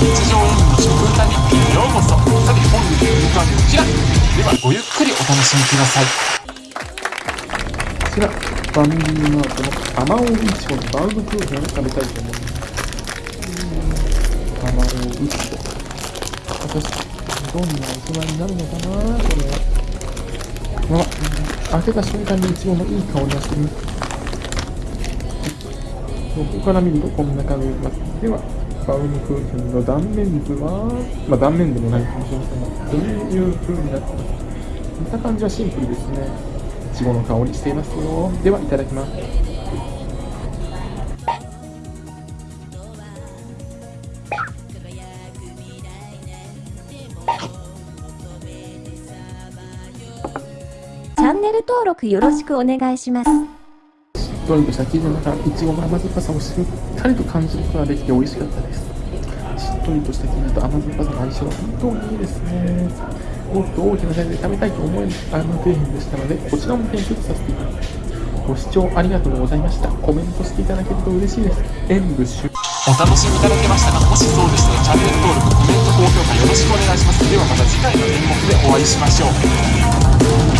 日常演舞の食歌日記ようこそ。さて本日の肉はこちら。ではごゆっくりお楽しみください。こちらファミリーマートのアマオイチゴのバウムクーヘンを食べたいと思います。アマオイチゴ私どんな大人になるのかなこれ。はあ開けた瞬間にイチゴのいい香りがする。横から見るとこんな感じになります。では。バウムクーヘンの断面図はまあ断面でもないかもしれませんがこういう風になってます見た感じはシンプルですね。いちごの香りしていますよ。ではいただきます。チャンネル登録よろしくお願いします。とりとした生地の中いちごの甘酸っぱさをしっかりと感じることができて美味しかったです。しっとりとした生地と甘酸っぱさの相性は本当にいいですね。もっと大きなサイズで食べたいと思えるあの底辺でしたのでこちらも編集させていただきます。ご視聴ありがとうございました。コメントしていただけると嬉しいです。演武終お楽しみいただけましたかもしそうでしたらチャンネル登録コメント高評価よろしくお願いします。ではまた次回の演目でお会いしましょう。